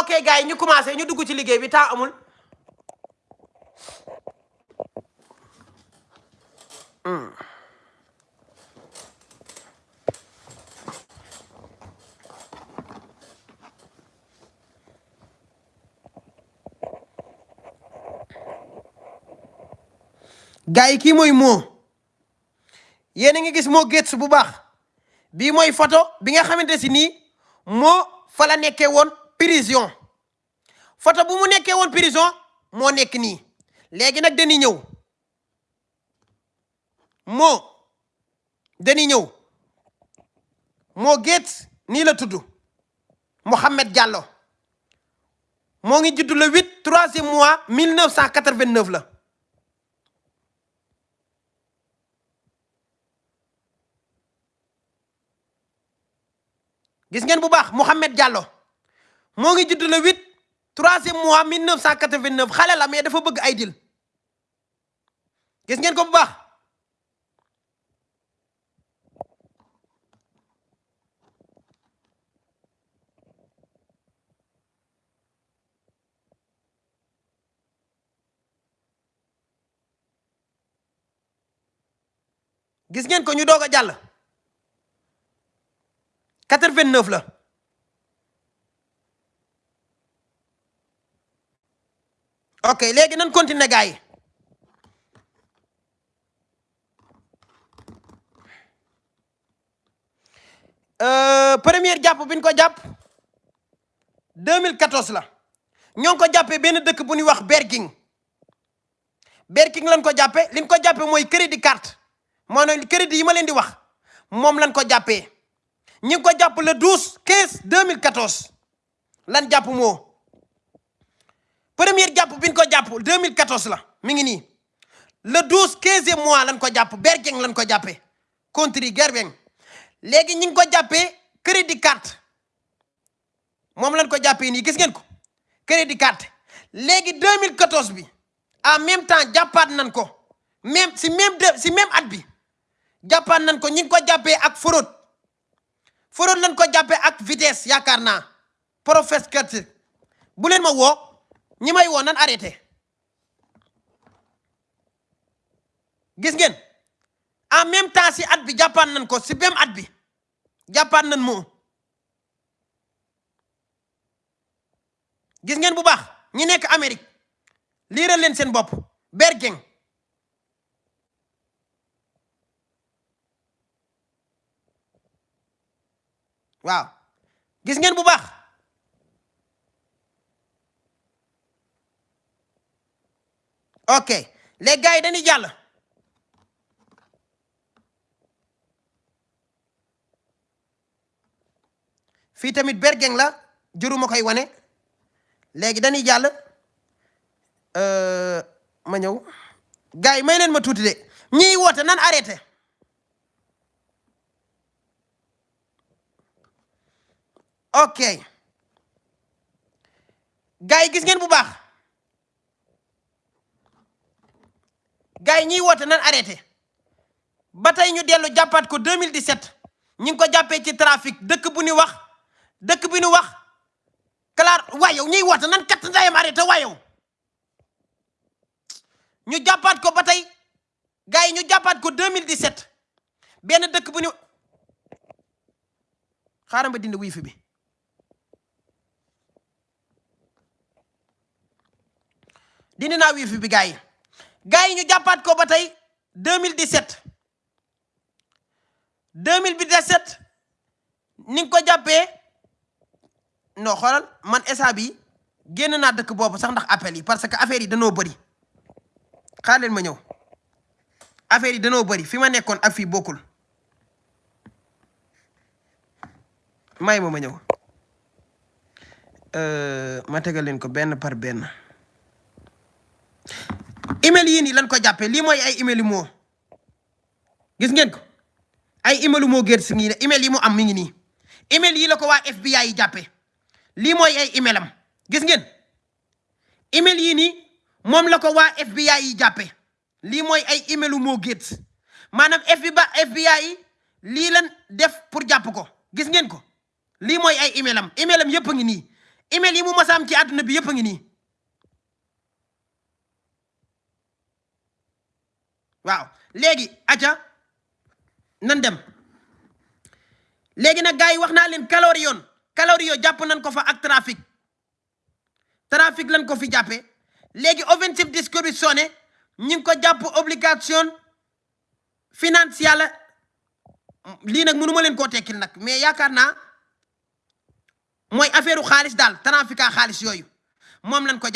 ok gars ñu commencé ñu dugg ci liggéey bi temps amul. Gars yi kii mooy moo yéen a gis moo Gates bu baax. Bii mooy photo bi nga xamante si nii moo fa la prison. Photo bu mu nekkee woon prison moo nekk nii. Léegi nag dañuy ñëw. Moo dañuy ñëw. Moo Gates nii la Mohamed Diallo. Moo ngi le huit troisième mois mille neuf cent quatre-vingt-neuf la. Gis ngeen Mohamed Diallo moo ngi judd le huit troisième mois mille neuf cent quatre-vingt-neuf xale la mais dafa bëgg ay dil. Gis ngeen ko bu baax? Gis ngeen ko ñu doog a jàll. 89 la ok léegi nan continuer gars yi. Euh, première jàpp bi ñu ko jàpp 2014 la. Ñoo ngi ko jàppee benn dëkk bu ñuy wax Berking. Berking lañ ko jàppee li ñu ko jàppee mooy crédit carte. Maanaam crédit yi ma leen di wax moom lañ ko jàppee. Ñi ko jàpp le 12 15 2014 lan jàpp moo première jàpp bi ko jàpp 2014 la mi le 12 15e mois lañ ko jàpp Berking lañ ko jàppee country Gerbeng. Léegi ñi ngi ko crédit carte. Moom lañ ko jàppee nii gis ngeen ko crédit carte. Léegi 2014 bi en même temps jàppaat nañ même si même de si même at bi jàppaat nañ ko ko ak fraude. Fraude lañ ko ak vitesse yaakaar naa. Professeur bu ma ñi may woo nan arrêté gis ngeen? En même temps si at bi jàppaat nañ ko si même at bi jàppaat nañ moo gis ngeen bu baax ñi nekk Amérique liiral leen seen bopp. Berking waaw. Gis ngeen bu baax ok les gars yi dañuy jàll. Fii tamit bergeng la juruma koy wane. Léegi dañuy jàll. Euh, ma ñëw. Gars yi may leen ma tuuti de. Ñiy woote nan arrêté ok. Gars yi gis ngeen bu baax. Gars yi ñiy woote nan arrêté ba tey ñu dellu jàppaat ko 2017 ñi ko jàppee ci trafic dëkk bu ñu wax dëkk bi ñu wax. Clar waaye yow ñiy woote nan kat ndayam arrêté waaye yow? Ñu jàppaat ko ba yi ñu jàppaat ko 2017 benn dëkk bu ñu xaaral ma dindi wifi bi. Dindi naa wifi bi gars yi ñu jàppaat ko ba tey 2017 2017 ni nga ko jàppee non xoolal man esa bi génn naa dëkk boobu sax ndax appel yi parce que affaire yi danoo bëri. Xaar leen ma ñëw. Affaire yi danoo bëri fi ma nekkoon ak fii bokkul. May ma ma ñëw. Ma tegal leen ko benn par benn. Email yii nii lan ko jàppee? Lii mooy ay email moo. Gis ngeen ko? Ay email gerte si ngi email yi mu am mi ngi nii. Email yi waa FBI yi jàppee. Lii mooy ay email am. Gis ngeen? Email yii nii moom la waa FBI yi jàppee. Lii mooy ay email yu moo gerte maanaam FBI yi lii lan def pour jàpp ko. Gis ngeen ko? Lii mooy ay email am. Email am yëpp a ngi nii. Email yi mu mos a am ci àdduna bi a ngi nii waaw. Léegi aca nan dem? Léegi nag gars yi wax naa Kalorion Kalorion jàpp nañ ko fa ak trafic. Trafic lañ ko fi léegi offensive distribution ñi ngi ko jàpp obligation financière. Lii nag mënu ma leen koo tekkil nag mais yaakaar naa mooy u xaalis daal trafic a xaalis yooyu. Ko